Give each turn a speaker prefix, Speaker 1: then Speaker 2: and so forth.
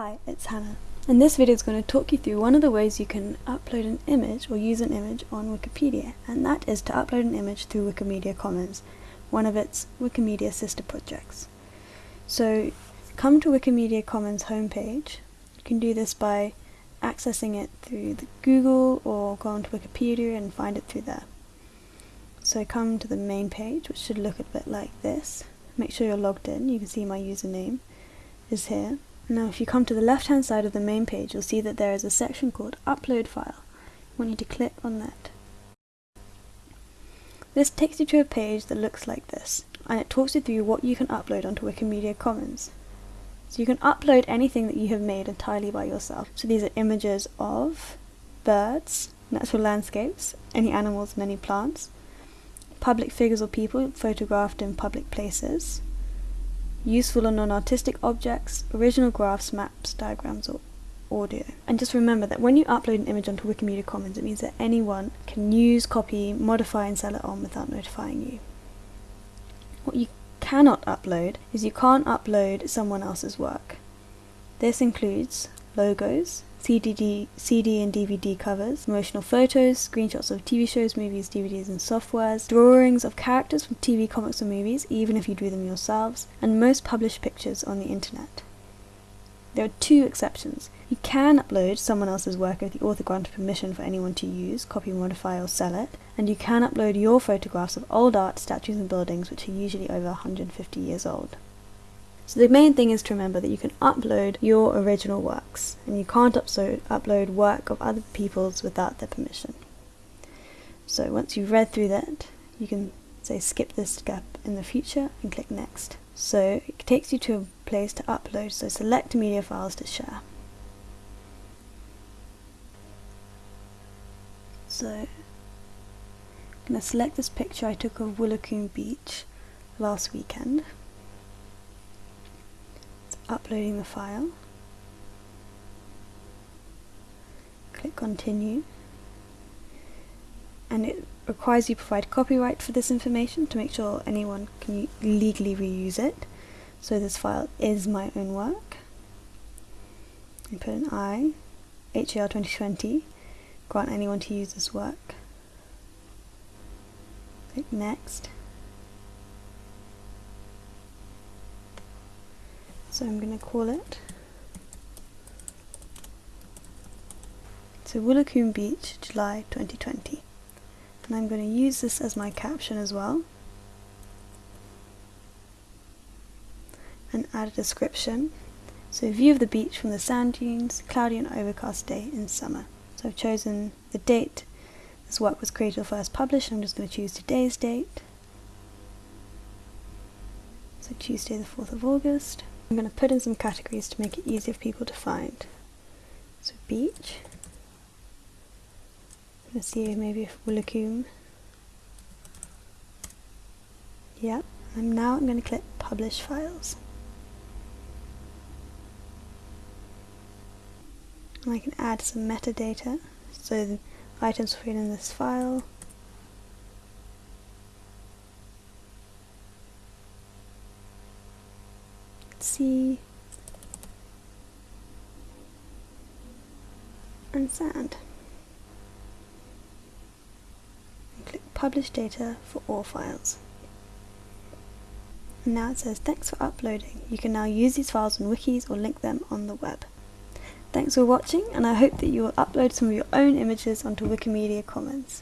Speaker 1: Hi, it's Hannah. And this video is going to talk you through one of the ways you can upload an image or use an image on Wikipedia, and that is to upload an image through Wikimedia Commons, one of its Wikimedia sister projects. So come to Wikimedia Commons homepage. You can do this by accessing it through the Google or go onto Wikipedia and find it through there. So come to the main page, which should look a bit like this. Make sure you're logged in. You can see my username is here. Now if you come to the left hand side of the main page you'll see that there is a section called Upload File. Want you to click on that. This takes you to a page that looks like this and it talks you through what you can upload onto Wikimedia Commons. So you can upload anything that you have made entirely by yourself. So these are images of birds, natural landscapes, any animals and any plants, public figures or people photographed in public places, useful or non-artistic objects, original graphs, maps, diagrams or audio. And just remember that when you upload an image onto Wikimedia Commons it means that anyone can use, copy, modify and sell it on without notifying you. What you cannot upload is you can't upload someone else's work. This includes logos, CDD, CD and DVD covers, promotional photos, screenshots of TV shows, movies, DVDs and softwares, drawings of characters from TV, comics or movies, even if you drew them yourselves, and most published pictures on the internet. There are two exceptions. You can upload someone else's work if the author granted permission for anyone to use, copy, modify or sell it, and you can upload your photographs of old art, statues and buildings which are usually over 150 years old. So the main thing is to remember that you can upload your original works and you can't upload, work of other people's without their permission. So once you've read through that, you can say skip this step in the future and click next. So it takes you to a place to upload, so select media files to share. So I'm going to select this picture I took of Woolacombe Beach last weekend uploading the file. Click continue and it requires you provide copyright for this information to make sure anyone can legally reuse it. So this file is my own work. And put an I, HAR 2020, grant anyone to use this work. Click next. So I'm going to call it so Woolacombe Beach, July 2020. And I'm going to use this as my caption as well. And add a description. So view of the beach from the sand dunes, cloudy and overcast day in summer. So I've chosen the date this work was created or first published. I'm just going to choose today's date. So Tuesday the 4th of August. I'm going to put in some categories to make it easier for people to find. So beach. Let's see maybe if. Yep. Now I'm going to click publish files. And I can add some metadata. So the items were in this file. Sea and sand. And click publish data for all files. And now it says thanks for uploading. You can now use these files on wikis or link them on the web. Thanks for watching and I hope that you will upload some of your own images onto Wikimedia Commons.